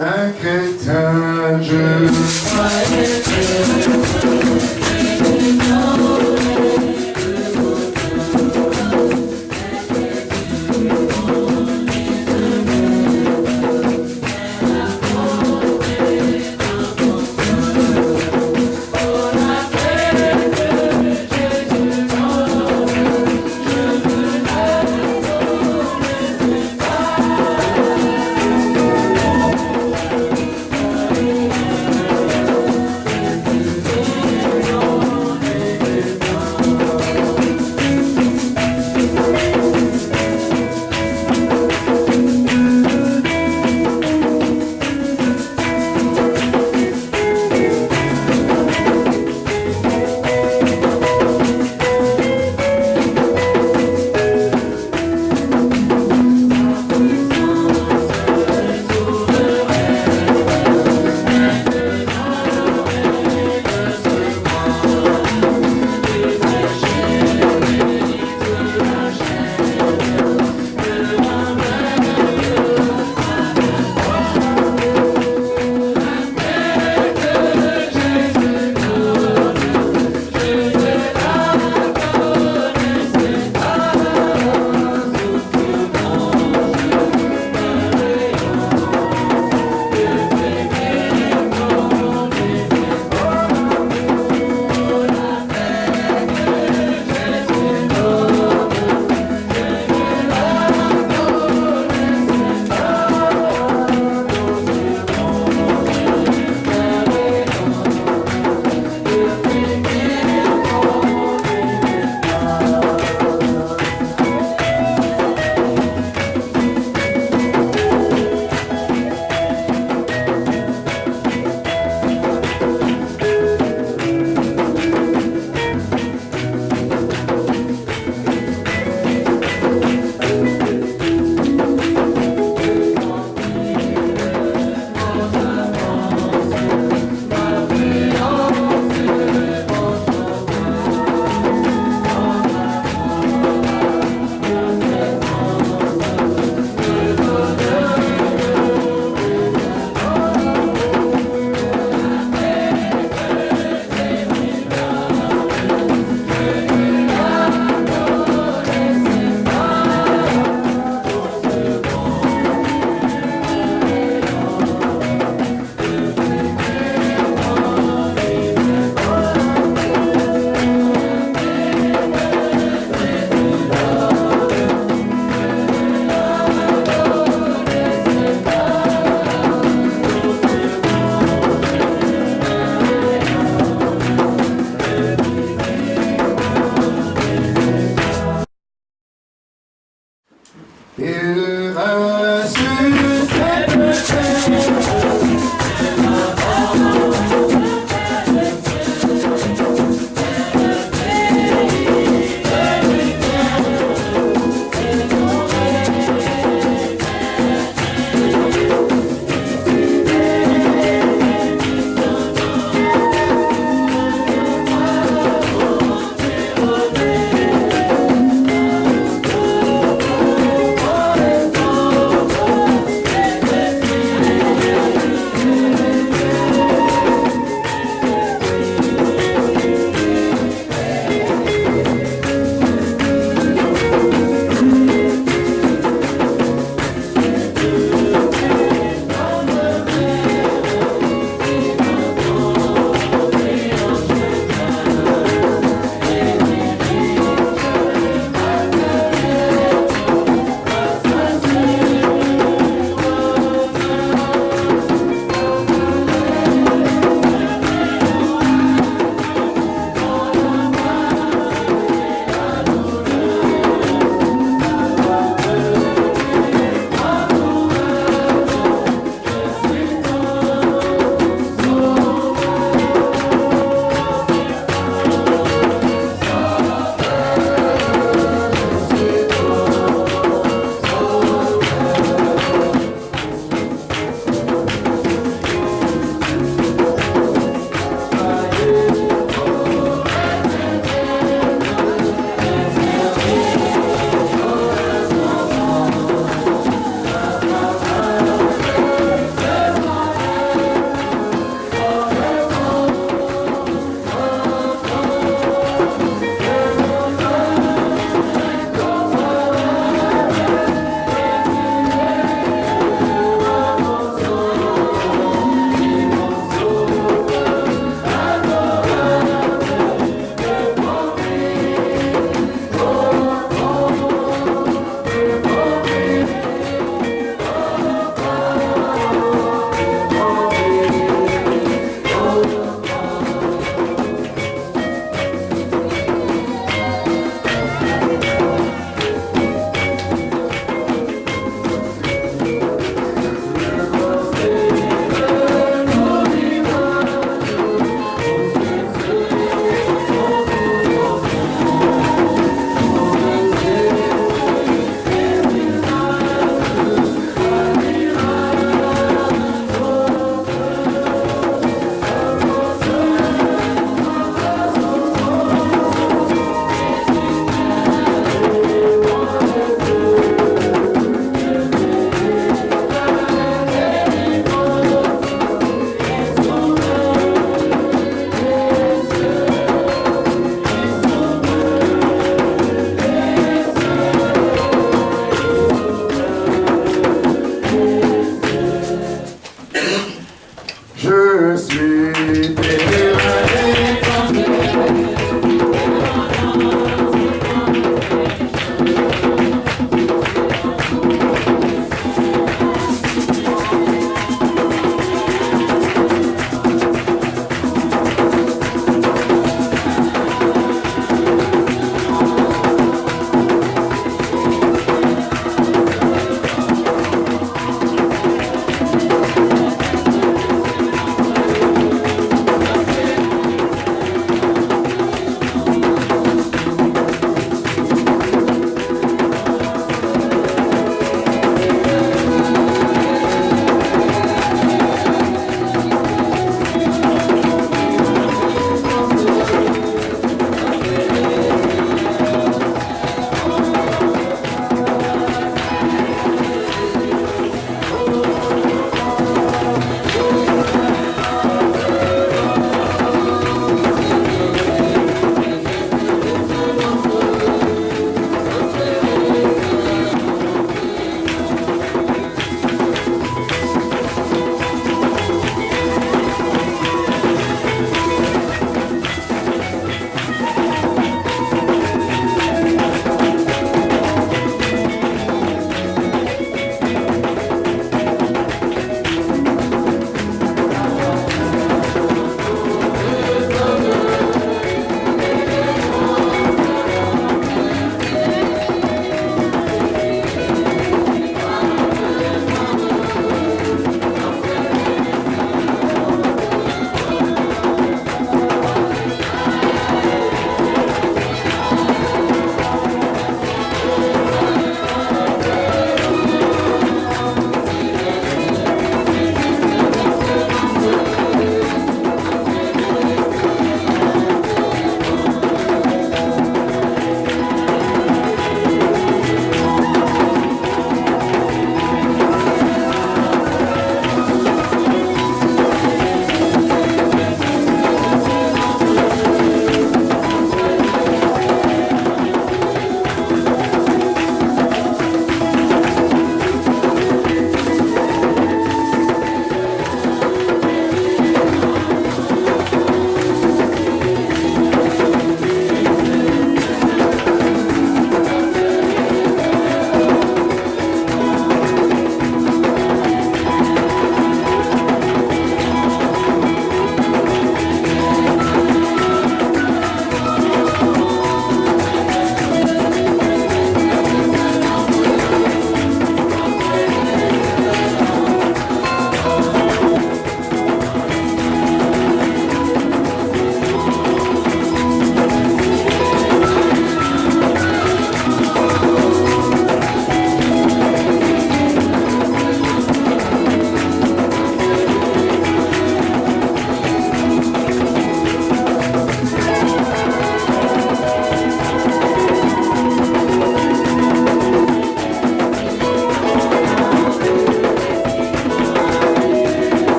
un crétin, je Tuesday, Thursday.